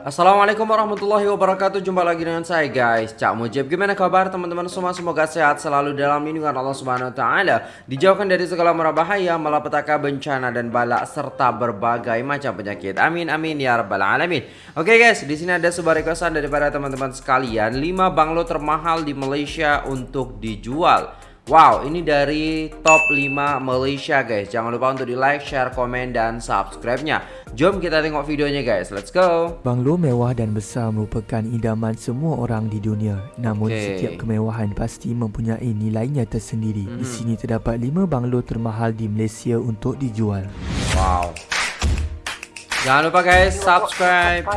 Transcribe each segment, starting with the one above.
Assalamualaikum warahmatullahi wabarakatuh. Jumpa lagi dengan saya guys. Cak Mujib Gimana kabar teman-teman semua? Semoga sehat selalu dalam lindungan Allah Subhanahu Wa Taala. Dijauhkan dari segala mara bahaya Malapetaka bencana dan balak Serta berbagai macam penyakit. Amin amin ya rabbal alamin. Oke guys di sini ada sebuah requestan daripada teman-teman sekalian. 5 banglo termahal di Malaysia untuk dijual Wow, ini dari top 5 Malaysia guys. Jangan lupa untuk di like, share, komen, dan subscribe-nya. Jom kita tengok videonya guys. Let's go. Banglo mewah dan besar merupakan idaman semua orang di dunia. Namun okay. setiap kemewahan pasti mempunyai nilainya tersendiri. Mm -hmm. Di sini terdapat 5 banglo termahal di Malaysia untuk dijual. Wow. Jangan lupa guys subscribe.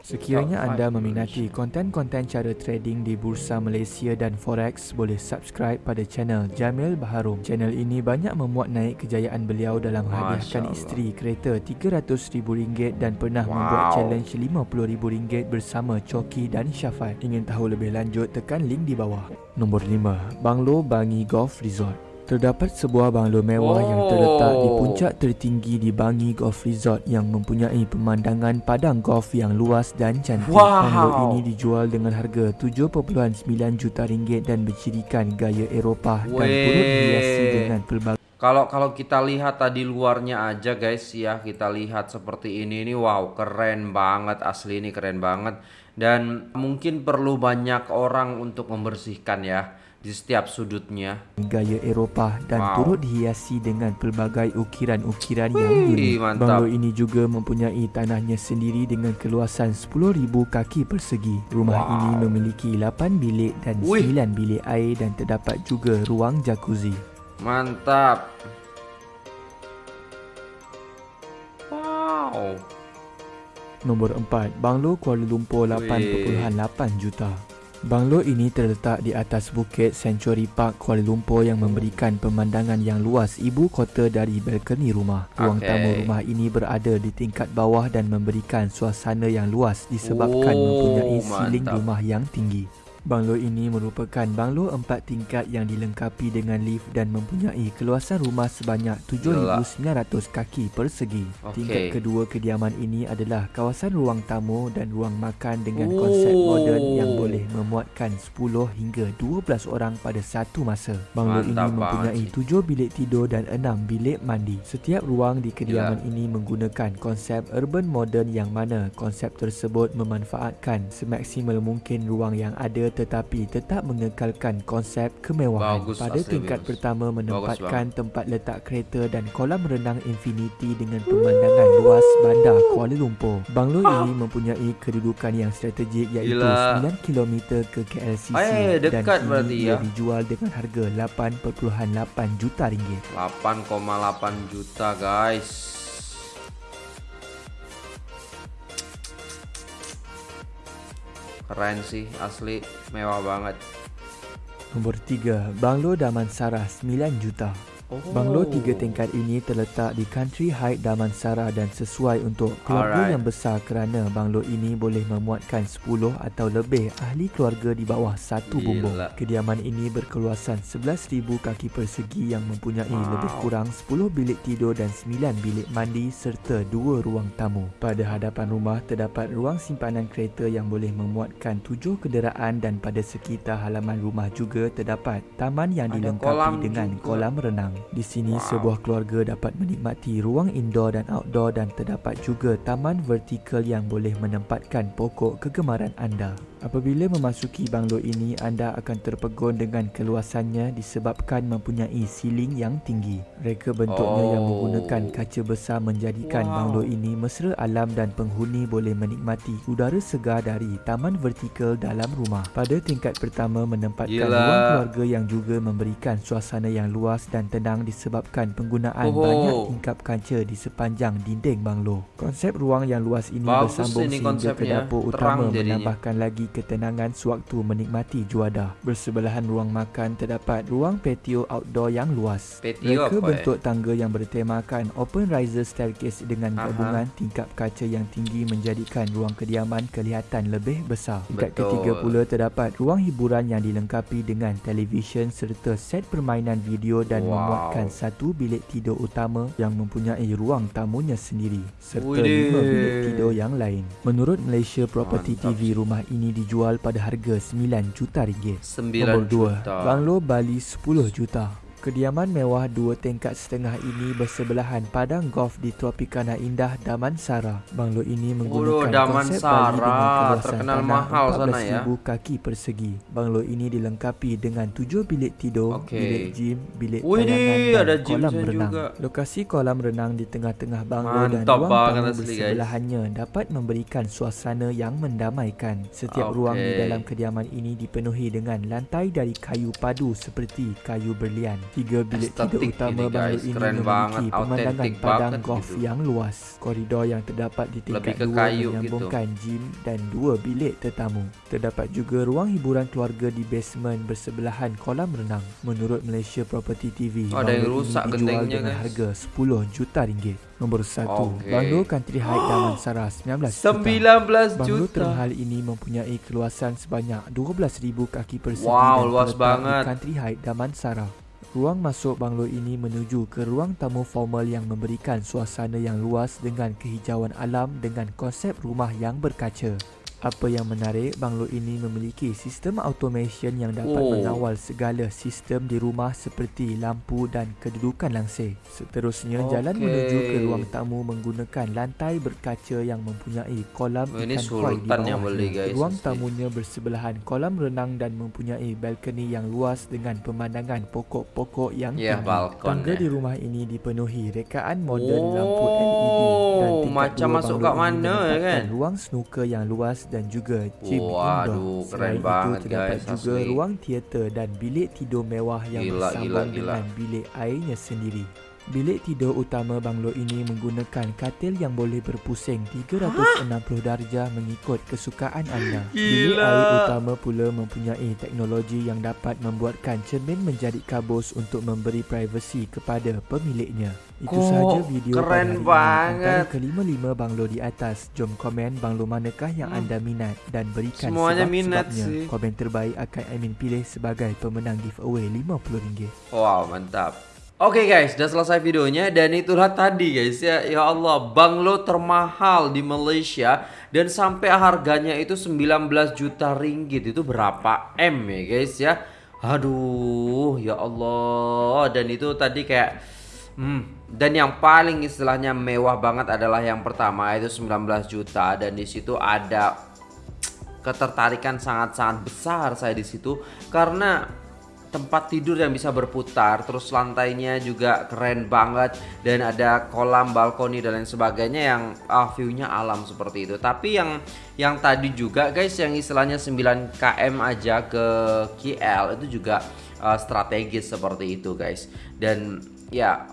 Sekiranya anda meminati konten-konten cara trading di Bursa Malaysia dan Forex, boleh subscribe pada channel Jamil Baharum. Channel ini banyak memuat naik kejayaan beliau dalam hadiahkan isteri kereta RM300,000 dan pernah wow. membuat challenge RM50,000 bersama Choki dan Syafat. Ingin tahu lebih lanjut, tekan link di bawah. Nombor 5. Banglo Bangi Golf Resort Terdapat sebuah banglo mewah oh. yang terletak di puncak tertinggi di Bangi Golf Resort yang mempunyai pemandangan padang golf yang luas dan cantik. Wow. Banglo ini dijual dengan harga 7.9 juta ringgit dan bercirikan gaya Eropah dan turut dihiasi dengan pelbagai kalau kalau kita lihat tadi luarnya aja guys ya, kita lihat seperti ini ini wow, keren banget asli ini keren banget dan mungkin perlu banyak orang untuk membersihkan ya di setiap sudutnya. Gaya Eropah dan wow. turut dihiasi dengan pelbagai ukiran-ukiran yang unik. Banglo ini juga mempunyai tanahnya sendiri dengan keluasan 10,000 kaki persegi. Rumah wow. ini memiliki 8 bilik dan Wih. 9 bilik air dan terdapat juga ruang jacuzzi. Mantap. Wow. Nombor 4, Banglo Kuala Lumpur 8.8 juta. Banglo ini terletak di atas bukit Century Park Kuala Lumpur yang memberikan pemandangan yang luas ibu kota dari balkoni rumah. Ruang okay. tamu rumah ini berada di tingkat bawah dan memberikan suasana yang luas disebabkan oh, mempunyai siling rumah yang tinggi. Banglo ini merupakan banglo empat tingkat yang dilengkapi dengan lift dan mempunyai keluasan rumah sebanyak 7,900 kaki persegi. Okay. Tingkat kedua kediaman ini adalah kawasan ruang tamu dan ruang makan dengan oh. konsep moden yang boleh memuatkan 10 hingga 12 orang pada satu masa. Banglo Mantap ini mempunyai 7 bilik tidur dan 6 bilik mandi. Setiap ruang di kediaman Yalah. ini menggunakan konsep urban modern yang mana konsep tersebut memanfaatkan semaksimal mungkin ruang yang ada tetapi tetap mengekalkan konsep kemewahan. Bagus, Pada tingkat bagus. pertama menempatkan bagus, tempat letak kereta dan kolam renang infinity dengan pemandangan luas bandar Kuala Lumpur. Banglo ah. ini mempunyai kedudukan yang strategik iaitu Gila. 9 km ke KLCC Ay, dan kini ia ya. dijual dengan harga 8.8 juta ringgit. 8,8 juta guys. Keren sih, asli mewah banget. Nombor 3, Banglo Damansara 9 juta. Oh. Banglo tiga tingkat ini terletak di Country Height Damansara dan sesuai untuk keluarga Alright. yang besar kerana banglo ini boleh memuatkan 10 atau lebih ahli keluarga di bawah satu bumbung. Kediaman ini berkeluasan 11,000 kaki persegi yang mempunyai wow. lebih kurang 10 bilik tidur dan 9 bilik mandi serta dua ruang tamu. Pada hadapan rumah terdapat ruang simpanan kereta yang boleh memuatkan 7 kenderaan dan pada sekitar halaman rumah juga terdapat taman yang dilengkapi dengan kolam renang. Di sini wow. sebuah keluarga dapat menikmati ruang indoor dan outdoor dan terdapat juga taman vertikal yang boleh menempatkan pokok kegemaran anda. Apabila memasuki banglo ini, anda akan terpegun dengan keluasannya disebabkan mempunyai siling yang tinggi. Reka bentuknya oh. yang menggunakan kaca besar menjadikan wow. banglo ini mesra alam dan penghuni boleh menikmati udara segar dari taman vertikal dalam rumah. Pada tingkat pertama menempatkan Yelah. ruang keluarga yang juga memberikan suasana yang luas dan tenang disebabkan penggunaan oh. banyak tingkap kaca di sepanjang dinding banglo. Konsep ruang yang luas ini Bagus bersambung ini sehingga ke dapur utama menambahkan lagi ketenangan sewaktu menikmati juadah. Bersebelahan ruang makan terdapat ruang patio outdoor yang luas. Patio Reka apa, eh? bentuk tangga yang bertemakan open riser staircase dengan Aha. gabungan tingkap kaca yang tinggi menjadikan ruang kediaman kelihatan lebih besar. Tingkat Betul. ketiga pula terdapat ruang hiburan yang dilengkapi dengan televisyen serta set permainan video dan Wow. memuatkan satu bilik tidur utama yang mempunyai ruang tamunya sendiri serta Widih. lima bilik tidur yang lain. Menurut Malaysia Property Mantap TV, rumah ini dijual pada harga 9 juta ringgit. 9 Nombor 2, juta. Banglo Bali 10 juta. Kediaman mewah dua tingkat setengah ini bersebelahan padang golf di Tropicana Indah Damansara. Banglo ini menggunakan konsep Damansara. Bali dengan keluasan Terkenal tanah mahal sana, ya. 14,000 kaki persegi. Banglo ini dilengkapi dengan tujuh bilik tidur, Okey. bilik gym, bilik tayangan dan ada kolam renang. juga. Lokasi kolam renang di tengah-tengah banglo dan ruang tamu asli, guys. bersebelahannya dapat memberikan suasana yang mendamaikan. Setiap Okey. ruang di dalam kediaman ini dipenuhi dengan lantai dari kayu padu seperti kayu berlian. Tiga bilik tidur utama banglo guys. ini Keren memiliki banget, pemandangan padang golf gitu. yang luas. Koridor yang terdapat di tingkat Lebih dua kayu gitu. menyambungkan gym dan dua bilik tetamu. Terdapat juga ruang hiburan keluarga di basement bersebelahan kolam renang. Menurut Malaysia Property TV, Oh, banglo rusak ini dijual dengan guys. harga 10 juta ringgit. Nombor 1, Okey. Banglo Country Height Damansara 19 juta. 19 Banglo juta. terhal ini mempunyai keluasan sebanyak 12,000 kaki persegi Wow, luas banget. di Country Height Damansara. Ruang masuk banglo ini menuju ke ruang tamu formal yang memberikan suasana yang luas dengan kehijauan alam dengan konsep rumah yang berkaca. Apa yang menarik, banglo ini memiliki sistem automation yang dapat Oh. mengawal segala sistem di rumah seperti lampu dan kedudukan langsir. Seterusnya, jalan Okey. menuju ke ruang tamu menggunakan lantai berkaca yang mempunyai kolam Oh, ikan koi di yang bawahnya. guys, Ruang tamunya bersebelahan kolam renang dan mempunyai balkoni yang luas dengan pemandangan pokok-pokok yang Ya, tinggi. Tangga eh. di rumah ini dipenuhi rekaan moden lampu LED dan Oh, tingkat macam masuk kat mana, menempatkan kan? ruang snooker yang luas dan juga gym Waduh, indoor. keren Selain banget, itu terdapat guys, juga asli. ruang teater dan bilik tidur mewah yang Gila, bersambung gila, gila. dengan bilik airnya sendiri. Bilik tidur utama banglo ini menggunakan katil yang boleh berpusing 360 darjah mengikut kesukaan anda. Bilik Gila. air utama pula mempunyai teknologi yang dapat membuatkan cermin menjadi kabus untuk memberi privasi kepada pemiliknya. Itu Kok sahaja video pada keren hari ini. banget. Kelima-lima banglo di atas, jom komen banglo manakah yang Hmm. anda minat dan berikan Semuanya minat sebab-sebabnya. sih. Komen terbaik akan Amin pilih sebagai pemenang giveaway RM50. Wow, mantap. Oke guys, udah selesai videonya dan itulah tadi guys ya. Ya Allah, banglo termahal di Malaysia dan sampai harganya itu 19 juta ringgit. Itu berapa M ya guys ya? Aduh, ya Allah. Dan itu tadi kayak hmm, dan yang paling istilahnya mewah banget adalah yang pertama itu 19 juta dan di situ ada ketertarikan sangat-sangat besar saya di situ karena tempat tidur yang bisa berputar terus lantainya juga keren banget dan ada kolam balkoni dan lain sebagainya yang ah, view-nya alam seperti itu. Tapi yang yang tadi juga guys yang istilahnya 9 km aja ke KL itu juga ah, strategis seperti itu guys. Dan ya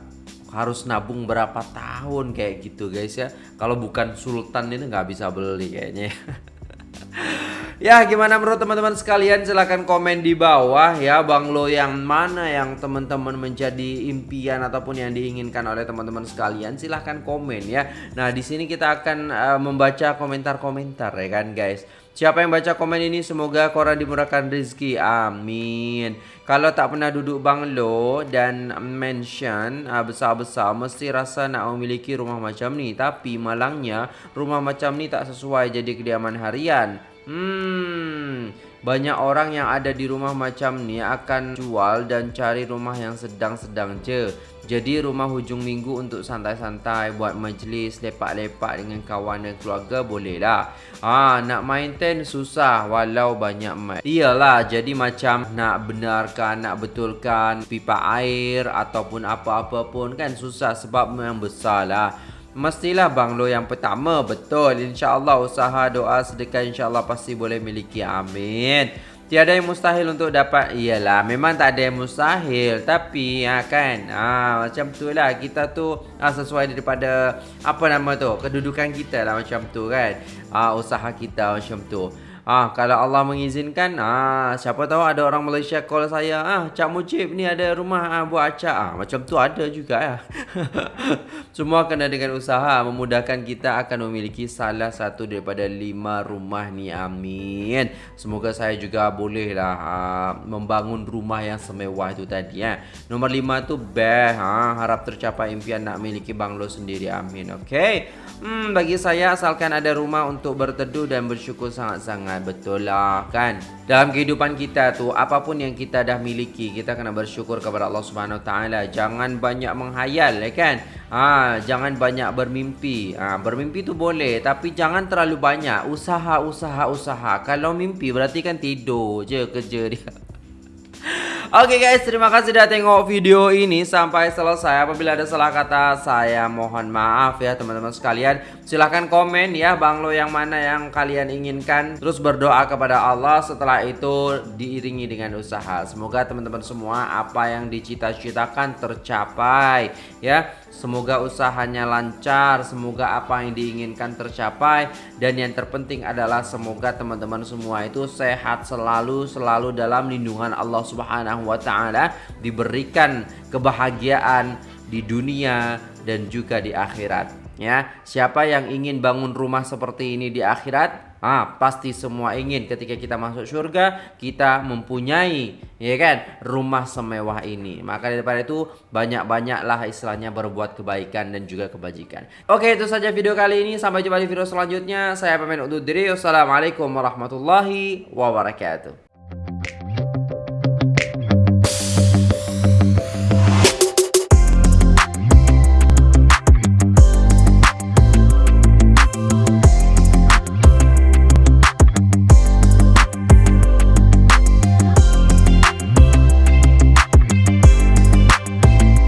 harus nabung berapa tahun kayak gitu guys ya. Kalau bukan sultan ini nggak bisa beli kayaknya Ya gimana menurut teman-teman sekalian? Silahkan komen di bawah ya Banglo yang mana yang teman-teman menjadi impian ataupun yang diinginkan oleh teman-teman sekalian. Silahkan komen ya. Nah di sini kita akan eh, membaca komentar-komentar ya kan guys. Siapa yang baca komen ini semoga korang dimurahkan rezeki. Amin. Kalau tak pernah duduk banglo dan mention uh, besar-besar mesti rasa nak memiliki rumah macam ni. Tapi malangnya rumah macam ni tak sesuai jadi kediaman harian Hmm, banyak orang yang ada di rumah macam ni akan jual dan cari rumah yang sedang-sedang je. Jadi rumah hujung minggu untuk santai-santai, buat majlis, lepak-lepak dengan kawan dan keluarga boleh lah. Ah, nak maintain susah walau banyak mat. Iyalah, jadi macam nak benarkan, nak betulkan pipa air ataupun apa-apa pun kan susah sebab memang besar lah. Mestilah banglo yang pertama. Betul. InsyaAllah usaha doa sedekah InsyaAllah pasti boleh miliki. Amin. Tiada yang mustahil untuk dapat Iyalah memang tak ada yang mustahil. Tapi ya kan ha, Macam tu lah. Kita tu ha, sesuai daripada Apa nama tu Kedudukan kita lah macam tu kan. Ha, Usaha kita macam tu Ah, kalau Allah mengizinkan, ah, siapa tahu ada orang Malaysia call saya, ah, Cak Mujib ni ada rumah ah, buat acak. Ah, macam tu ada juga ya. Semua kena dengan usaha memudahkan kita akan memiliki salah satu daripada lima rumah ni. Amin. Semoga saya juga bolehlah ah, membangun rumah yang semewah itu tadi ya. Nombor lima tu best, ah, harap tercapai impian nak memiliki banglo sendiri. Amin. Okey. Hmm, bagi saya asalkan ada rumah untuk berteduh dan bersyukur sangat-sangat betul lah kan. Dalam kehidupan kita tu apapun yang kita dah miliki kita kena bersyukur kepada Allah Subhanahu taala. Jangan banyak menghayal ya kan. Ha, jangan banyak bermimpi. Ha, bermimpi tu boleh tapi jangan terlalu banyak. Usaha usaha usaha. Kalau mimpi berarti kan tidur je kerja dia. Oke okay guys, terima kasih sudah tengok video ini sampai selesai. Apabila ada salah kata, saya mohon maaf ya teman-teman sekalian. Silahkan komen ya banglo yang mana yang kalian inginkan. Terus berdoa kepada Allah setelah itu diiringi dengan usaha. Semoga teman-teman semua apa yang dicita-citakan tercapai ya. Semoga usahanya lancar, semoga apa yang diinginkan tercapai dan yang terpenting adalah semoga teman-teman semua itu sehat selalu selalu dalam lindungan Allah Subhanahu wa taala, diberikan kebahagiaan di dunia dan juga di akhirat ya. Siapa yang ingin bangun rumah seperti ini di akhirat? Ah, pasti semua ingin ketika kita masuk surga kita mempunyai ya kan rumah semewah ini. Maka daripada itu banyak-banyaklah istilahnya berbuat kebaikan dan juga kebajikan. Oke, itu saja video kali ini. Sampai jumpa di video selanjutnya. Saya pemain undur diri. Wassalamualaikum warahmatullahi wabarakatuh.